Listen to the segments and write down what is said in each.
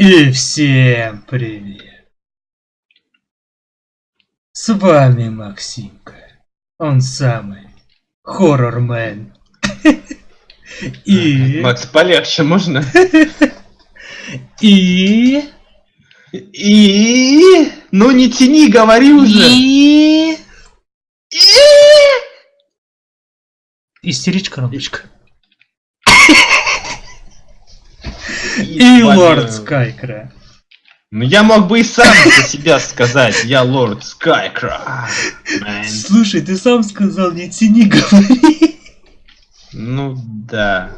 И всем привет! С вами Максимка. Он самый хоррормен. И... Макс, полегче можно? И... И... Ну не тяни, говори уже. И... Истеричка робочка. И лорд Скайкра. Ну я мог бы и сам за себя сказать, я лорд Скайкра. Слушай, ты сам сказал, не тяни, говори. Ну да.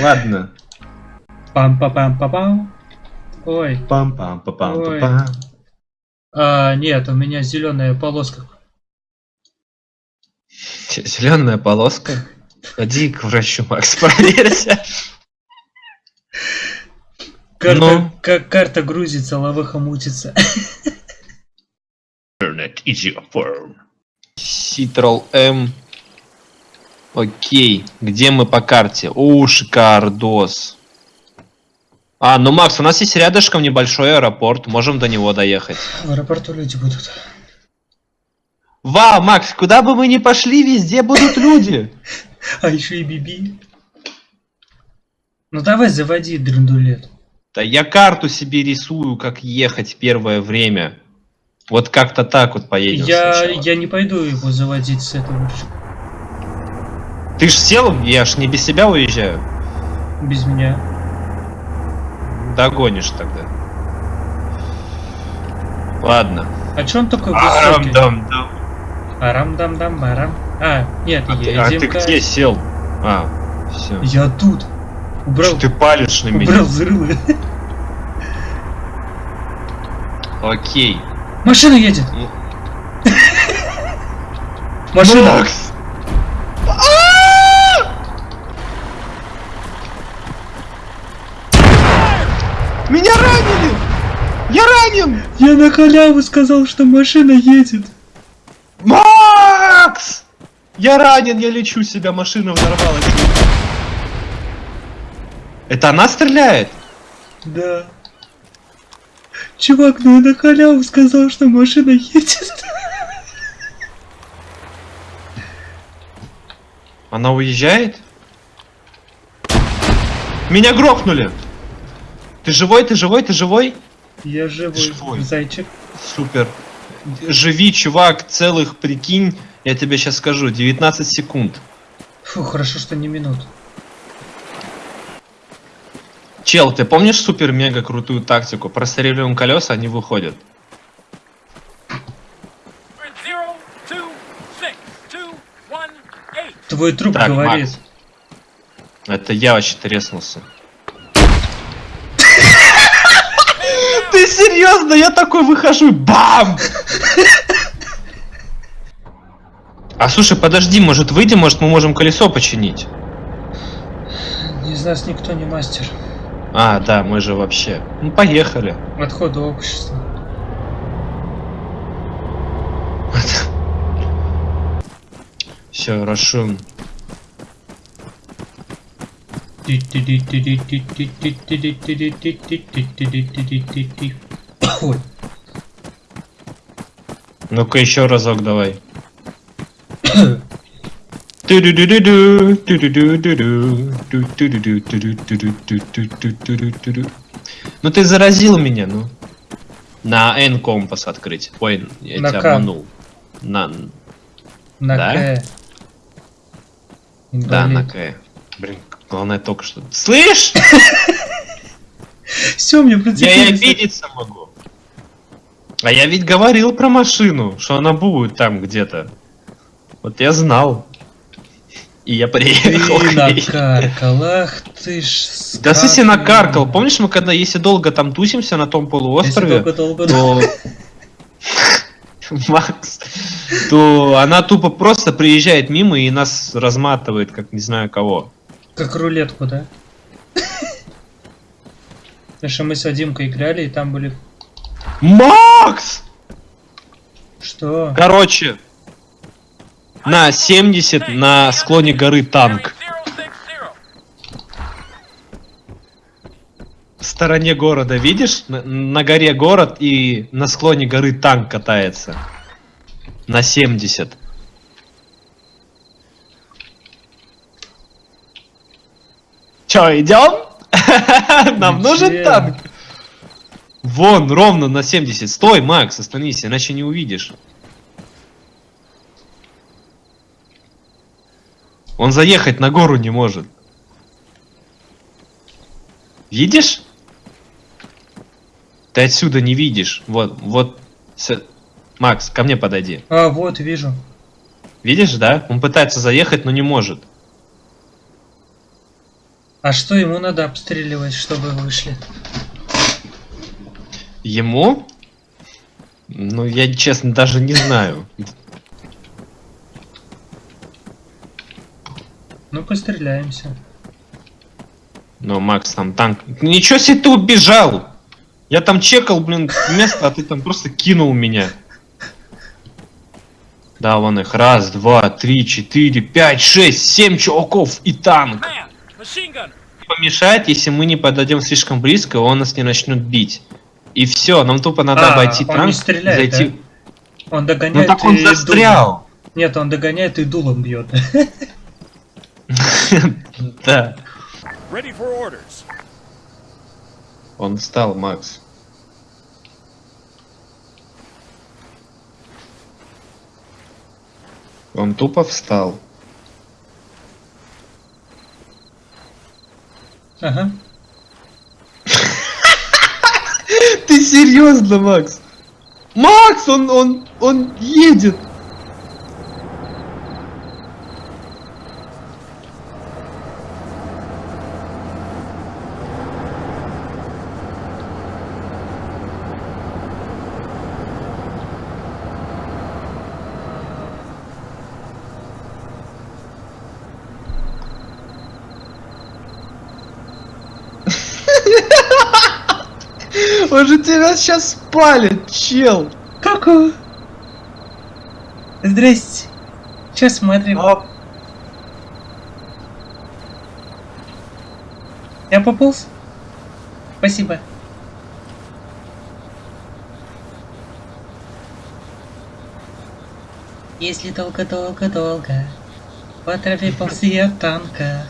Ладно. Пам-па-пам-па-пам. Ой. пам пам па пам па пам А, нет, у меня зеленая полоска. Зеленая полоска. Ходи к врачу, Макс, проверься. Карта, Ну? как карта грузится, лавыха мутится. Internet is your form. Ctrl M. Окей. Где мы по карте? О, шикардос. А, ну Макс, у нас есть рядышком небольшой аэропорт. Можем до него доехать. В аэропорту люди будут. Вау, Макс, куда бы мы ни пошли, везде будут люди. А еще и Биби. Ну давай заводи драндулет. Да я карту себе рисую, как ехать первое время. Вот как-то так вот поедем Я, сначала. я не пойду его заводить с этого. Ты ж сел, я ж не без себя уезжаю. Без меня. Догонишь тогда. Ладно. А че он такой высокий? Арам-дам-дам. Арам-дам-дам, барам. А, нет, А ты, а ты где сел? А, все. Я тут. Убрал, ты палишь на меня? убрал взрывы. Окей. Машина едет. Ну. Машина. Макс! Меня ранили! Я ранен! Я на халяву сказал, что машина едет. Макс! Я ранен, я лечу себя, машина взорвалась. Это она стреляет? Да. Чувак, ну я на халяву сказал, что машина едет. Она уезжает? Меня грохнули! Ты живой, ты живой, ты живой? Я живой, Живой. зайчик. Супер. Живи, чувак, целых, прикинь, я тебе сейчас скажу, 19 секунд. Фу, хорошо, что не минут. Чел, ты помнишь супер-мега крутую тактику? Простреливаем колеса, они выходят. Твой труп Так, говорит. Макс. Это я вообще треснулся. Ты серьезно? Я такой выхожу, бам! А слушай, подожди, может выйдем, может мы можем колесо починить? Из нас никто не мастер. А, да, мы же вообще. Ну поехали. Отхода общества. Все. Ой, Ну-ка еще разок давай. Ну ты заразил меня, ну. На N компас открыть. Ой, я тебя обманул. На... На? К. Да, на К. Блин, главное только что... Слышь! Все, мне. Я и обидеться могу. А я ведь говорил про машину, что она будет там где-то. Вот я знал. И я приехал. Ты накаркал, ах ты ж Да в смысле скотина. накаркал. Помнишь, мы когда если долго там тусимся на том Если полуострове, долго-долго- то... Макс, то она тупо просто приезжает мимо и нас разматывает, как не знаю кого. Как рулетку, да? Потому что мы с Вадимкой играли, и там были... Макс! Что? Короче, на 70 на склоне горы танк zero. стороне города, видишь? На, на горе город и на склоне горы танк катается. На 70. Чё, идем? Нам нужен танк. Вон, ровно на 70. Стой, Макс, остановись, иначе не увидишь. Он заехать на гору не может. Видишь? Ты отсюда не видишь. Вот, вот. с- Макс, ко мне подойди. А, вот, вижу. Видишь, да? Он пытается заехать, но не может. А что ему надо обстреливать, чтобы вышли? Ему? Ну, я честно даже не знаю. Ну, постреляемся. Но Макс там танк. Ничего себе ты убежал! Я там чекал, блин, место, а ты там просто кинул меня. Да, вон их. Раз, два, три, четыре, пять, шесть, семь чуваков и танк. Помешает, если мы не подойдем слишком близко, он нас не начнет бить. И все, нам тупо надо А, обойти он танк не стреляет, зайти. Он Ну догоняет так он и дулом. застрял. Нет, он догоняет и дулом бьет. Да. Ready for orders. Он встал, Макс. Он тупо встал. Ага. Ты серьезно, Макс? Макс, он, он, он едет. Он же тебя сейчас спалит, чел. Ку-ку. Здрасте. Че смотрим? Я пополз? Спасибо. Если долго-долго-долго по траве ползи от танка,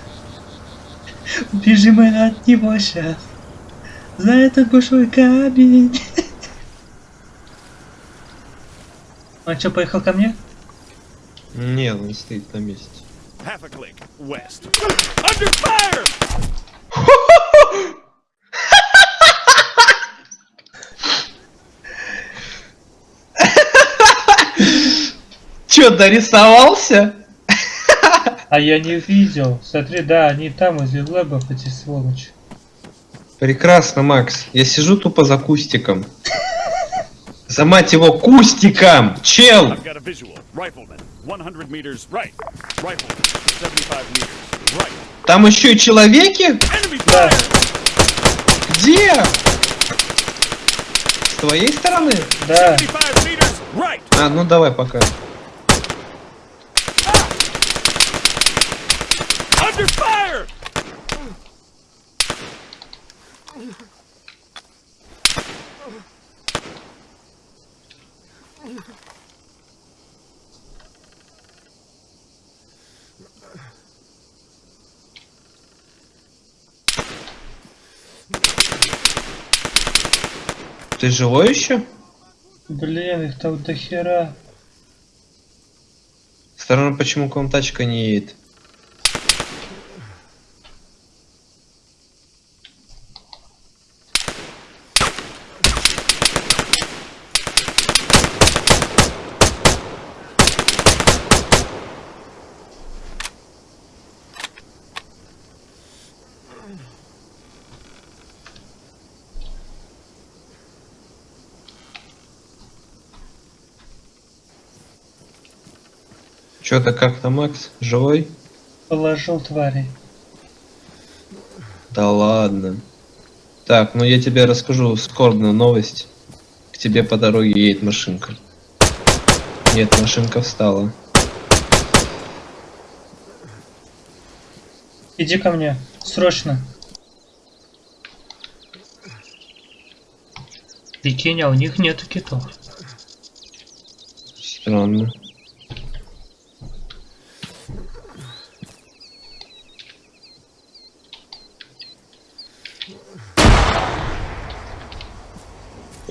Убежим мы от него сейчас за этот большой камень. Он что, поехал ко мне? Нет, он стоит на месте. Half a click west. Under fire! Чё, дорисовался? А я не видел. Смотри, да, они там возле лэбов, эти сволочи. Прекрасно, Макс. Я сижу тупо за кустиком. За мать его кустиком! Чел! I've got a visual. Rifleman, 100 meters right. Rifleman, 75 meters right. Там еще и человеки? Да. Где? С твоей стороны? Да, 75 meters right. А, ну давай пока. Under fire! Ты живой еще? блин, их там до хера. Странно, почему к вам тачка не едет. Чё-то как-то, Макс, живой? Положил твари. Да ладно. Так, ну я тебе расскажу скорбную новость. К тебе по дороге едет машинка. Нет, машинка встала. Иди ко мне, срочно. Прикинь, а у них нету китов. Странно.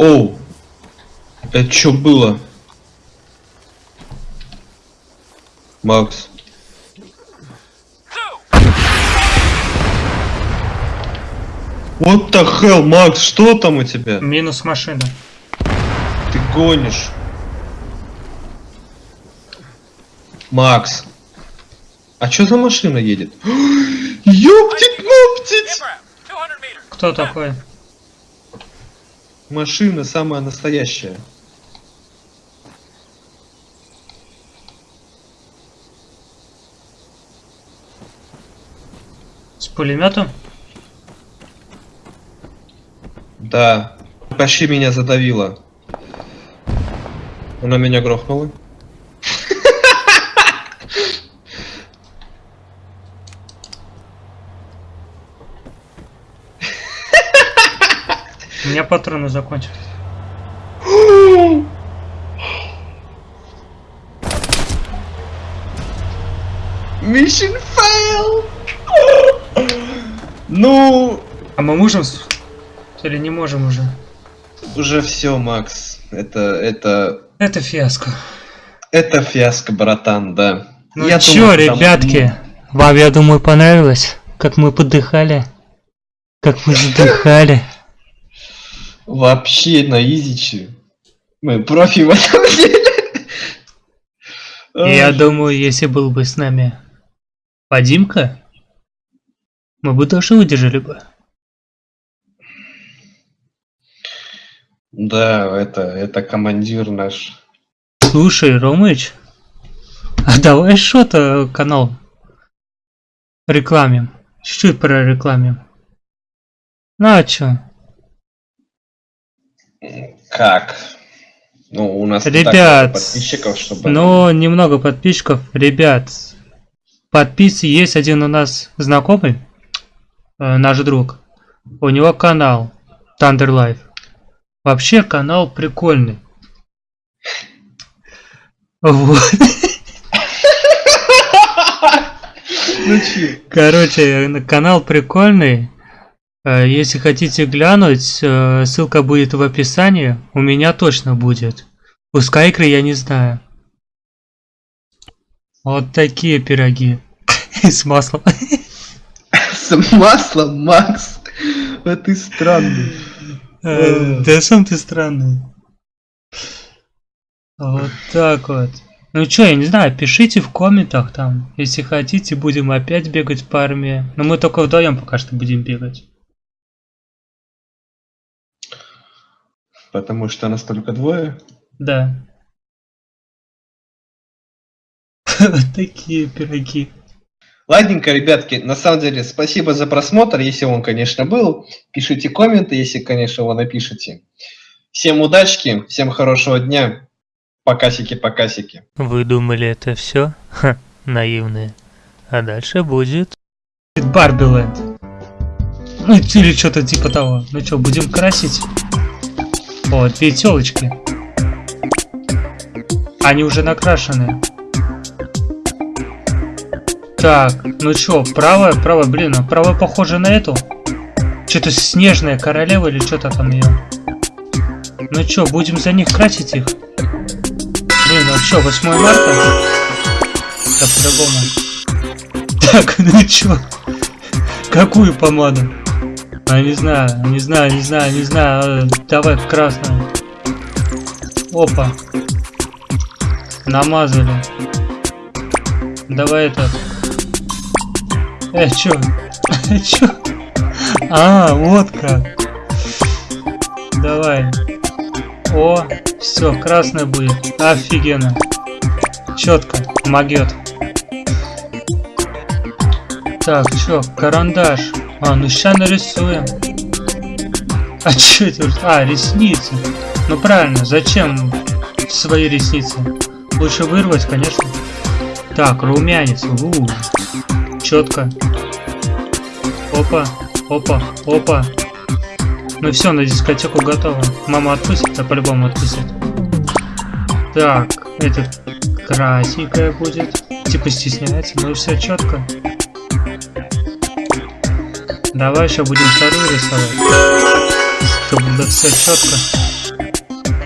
Оу! Это что было? Макс. What the hell, Макс, что там у тебя? Минус машина. Ты гонишь. Макс. А что за машина едет? Ёптить, моптить! Кто такой? Машина самая настоящая. С пулеметом? Да. Почти меня задавило. Она меня грохнула. Меня патроны закончились. Mission fail! Ну, А мы можем... Или не можем уже? уже все, Макс. Это, это, Это фиаско. это фиаско, братан, да. Ну Я чё, думаю, там- ребятки? Вам, я думаю, понравилось, как мы подыхали? Как мы задыхали? Вообще на изичи. Мы профи в этом деле. Я думаю, если был бы с нами Вадимка, мы бы тоже выдержали бы. Да, это, это командир наш. Слушай, Ромыч, а давай что-то канал рекламим. Чуть-чуть прорекламим. Ну а чё? Как? Ну, у нас Ребят, подписчиков, чтобы... Ну, немного подписчиков. Ребят, подписы есть один у нас знакомый, э, наш друг. У него канал Thunder Life. Вообще канал прикольный. Вот. Ну? Короче, на- канал прикольный. Э, Если хотите глянуть, э, ссылка будет в описании. У меня точно будет. У Скайкры я не знаю. Вот такие пироги. С маслом. С маслом, Макс. А ты странный. Э, Да сам ты странный. Вот так вот. Ну чё, я не знаю, пишите в комментах там. Если хотите, будем опять бегать по армии. Но мы только вдвоем пока что будем бегать. Потому что нас только двое. Да. Вот такие пироги. Ладненько, ребятки, на самом деле, спасибо за просмотр, если он, конечно, был. Пишите комменты, если, конечно, вы напишите. Всем удачки, всем хорошего дня. Покасики-покасики. Вы думали это все? Ха, наивные. А дальше будет... Барбиленд. Ну или что-то типа того. Ну что, будем красить? О, две телочки. Они уже накрашены. Так, ну чё, правая, правая, блин, а правая похожа на эту? Что-то снежная королева или что-то там ее. Ну чё, будем за них красить их? Блин, ну чё, 8 марта? Да по-другому. Так, ну чё? Какую помаду? А, не знаю, не знаю, не знаю, не знаю. э, Давай красную. Опа. Намазали. Давай это. Э, чё? чё? А, вот как. Давай. О, все, красная будет. Офигенно. Четко, могет. Так, чё, карандаш. А, ну ща нарисуем. А чё это? А, ресницы. Ну правильно, зачем свои ресницы? Лучше вырвать, конечно. Так, румянец. У, четко. Опа, опа, опа. Ну все, на дискотеку готово. Мама отпустит, а по-любому отпустит. Так, этот красненькая будет. Типа стесняется, ну все четко. Давай еще будем вторую рисовать. Чтобы было все четко.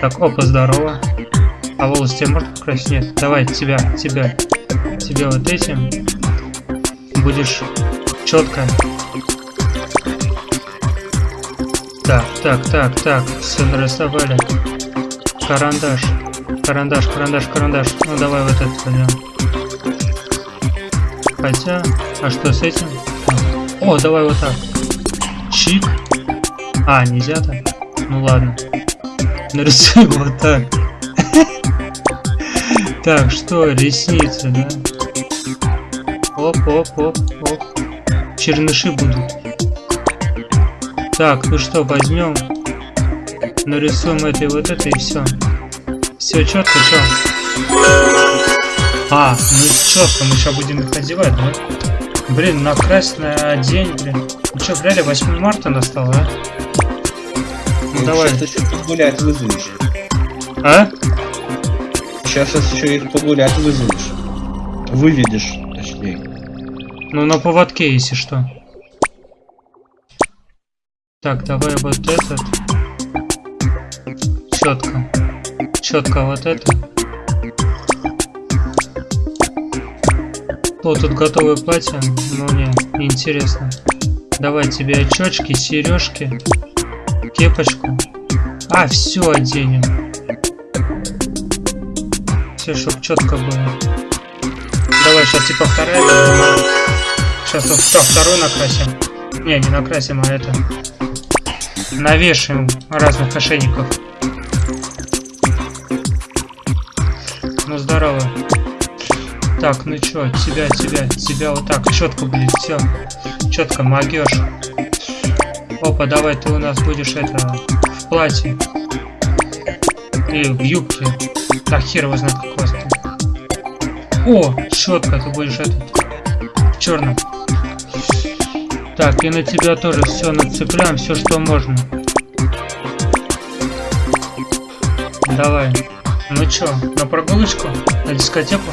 Так, опа, здорово. А волос тебе можно покрасить? Нет, давай тебя, тебя. Тебе вот этим. Будешь четко. Так, так, так, так. Все нарисовали. Карандаш. Карандаш, карандаш, карандаш. Ну давай вот этот возьмем. Хотя, а что с этим? О, давай вот так. Чик. А, нельзя так? Ну ладно. Нарисуем вот так. Так, что, ресницы, да? Оп, оп, оп, оп. Черныши будут. Так, ну что, возьмем. Нарисуем это и вот это и все. Все четко, что? А, ну четко, мы сейчас будем их одевать, да? Блин, накрась на день, блин. Ну что, реально 8 марта настало, а? Ну, давай. Сейчас еще погулять вызовешь. А? Сейчас еще их погулять вызовешь. Выведешь, точнее. Ну, на поводке, если что. Так, давай вот этот. Четко. Четко вот это. О, тут готовое платье. Ну, не, интересно. Давай тебе очечки, сережки, кепочку. А, все оденем. Все, чтобы четко было. Давай, сейчас типа вторая. Сейчас вот что, вторую накрасим. Не, не накрасим, а это. Навешаем разных ошейников. Ну здорово. Так, ну чё, тебя, тебя, тебя вот так, четко будет, все. Четко могешь. Опа, давай ты у нас будешь это в платье. И в юбке. Так, хер его знает, как вас тут. О, четко, ты будешь этот в черном. Так, и на тебя тоже все нацепляем, все, что можно. Давай. Ну чё, на прогулочку? На дискотеку?